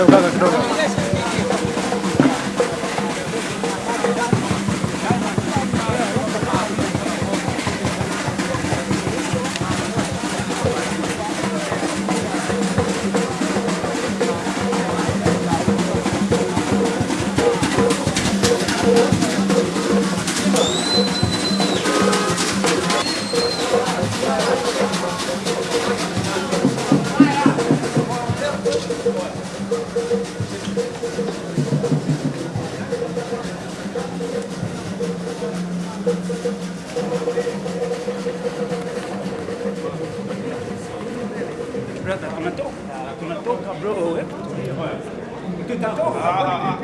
Obrigado, cara, Brother, I'm a talk. I'm on talk, bro. Tout à